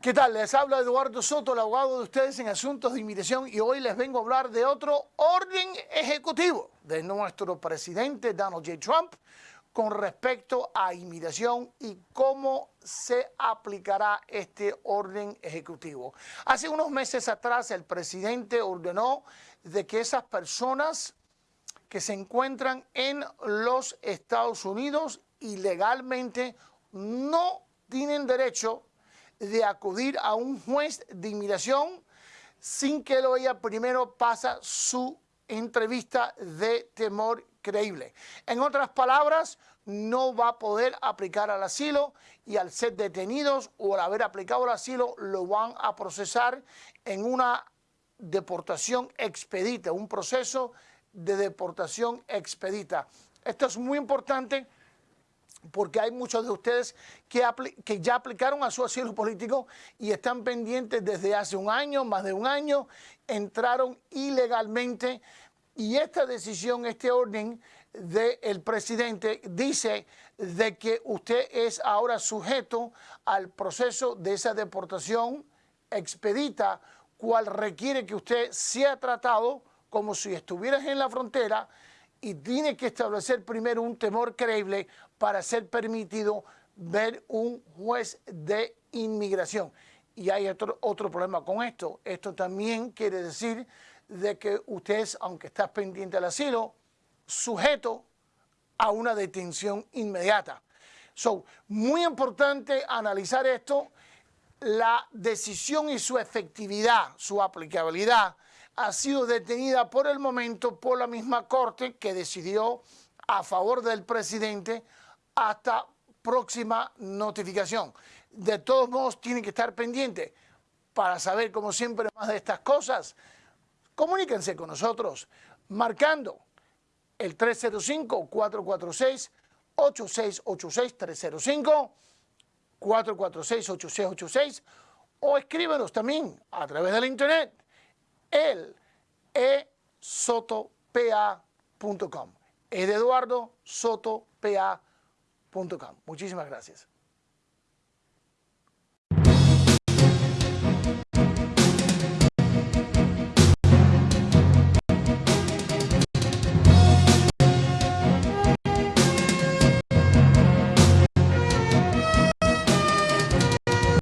¿Qué tal? Les habla Eduardo Soto, el abogado de ustedes en asuntos de inmigración y hoy les vengo a hablar de otro orden ejecutivo de nuestro presidente Donald J. Trump con respecto a inmigración y cómo se aplicará este orden ejecutivo. Hace unos meses atrás el presidente ordenó de que esas personas que se encuentran en los Estados Unidos ilegalmente no tienen derecho de acudir a un juez de inmigración sin que lo ella primero pasa su entrevista de temor creíble. En otras palabras, no va a poder aplicar al asilo y al ser detenidos o al haber aplicado el asilo lo van a procesar en una deportación expedita, un proceso de deportación expedita. Esto es muy importante porque hay muchos de ustedes que, ya aplicaron a su asilo político y están pendientes desde hace un año, más de un año, entraron ilegalmente y esta decisión, este orden del presidente dice de que usted es ahora sujeto al proceso de esa deportación expedita, cual requiere que usted sea tratado como si estuvieras en la frontera y tiene que establecer primero un temor creíble para ser permitido ver un juez de inmigración. Y hay otro, otro problema con esto. Esto también quiere decir de que usted es, aunque está pendiente del asilo, sujeto a una detención inmediata. So, muy importante analizar esto, la decisión y su efectividad, su aplicabilidad, ha sido detenida por el momento por la misma Corte que decidió a favor del presidente hasta próxima notificación. De todos modos, tienen que estar pendientes para saber, como siempre, más de estas cosas. Comuníquense con nosotros marcando el 305-446-8686, 305-446-8686 o escríbenos también a través de la internet el esotopa.com. Es de Eduardo Soto PA.com. Muchísimas gracias.